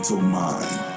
mental mind.